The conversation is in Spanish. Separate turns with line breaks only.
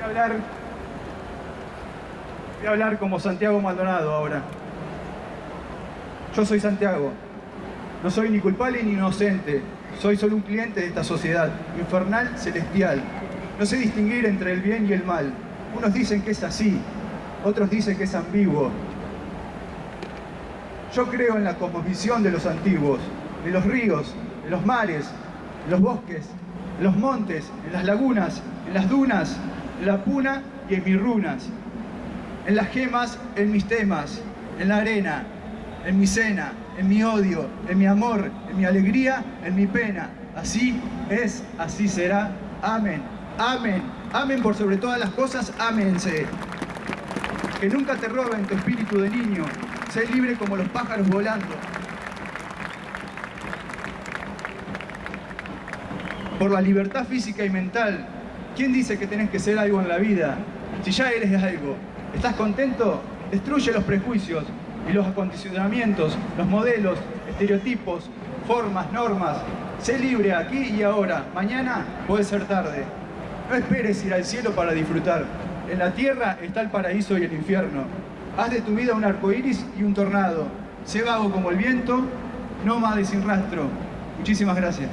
Voy a hablar, voy hablar como Santiago Maldonado ahora. Yo soy Santiago. No soy ni culpable ni inocente. Soy solo un cliente de esta sociedad, infernal, celestial. No sé distinguir entre el bien y el mal. Unos dicen que es así, otros dicen que es ambiguo. Yo creo en la cosmovisión de los antiguos, de los ríos, de los mares, de los bosques, en los montes, en las lagunas, en las dunas, la puna y en mis runas. En las gemas, en mis temas, en la arena, en mi cena, en mi odio, en mi amor, en mi alegría, en mi pena. Así es, así será. Amén. Amén. Amén por sobre todas las cosas. Aménse. Que nunca te roben tu espíritu de niño. Sé libre como los pájaros volando. Por la libertad física y mental. ¿Quién dice que tenés que ser algo en la vida? Si ya eres algo, ¿estás contento? Destruye los prejuicios, y los acondicionamientos, los modelos, estereotipos, formas, normas. Sé libre aquí y ahora. Mañana puede ser tarde. No esperes ir al cielo para disfrutar. En la tierra está el paraíso y el infierno. Haz de tu vida un arco iris y un tornado. Sé vago como el viento, nómade sin rastro. Muchísimas gracias.